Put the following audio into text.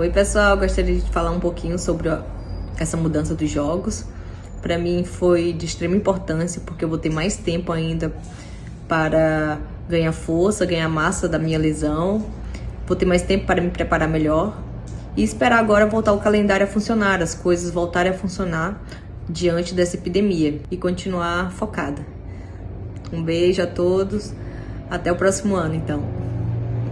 Oi pessoal, gostaria de falar um pouquinho sobre essa mudança dos jogos. Para mim foi de extrema importância porque eu vou ter mais tempo ainda para ganhar força, ganhar massa da minha lesão. Vou ter mais tempo para me preparar melhor e esperar agora voltar o calendário a funcionar, as coisas voltarem a funcionar diante dessa epidemia e continuar focada. Um beijo a todos, até o próximo ano então.